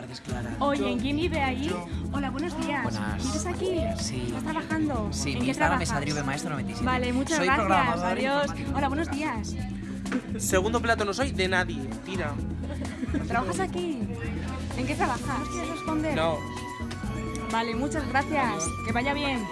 tardes, Clara. Oye, ¿en quién vive ahí? Hola, buenos días. Buenas. Aquí? Sí. ¿Estás trabajando? Sí, ¿En mi qué Instagram es Maestro 97. Vale, muchas Soy gracias. Adiós. Hola, buenos días. Segundo plato no soy de nadie. Tira. ¿Trabajas aquí? ¿En qué trabajas? ¿No quieres responder? No. Vale, muchas gracias. Que vaya bien.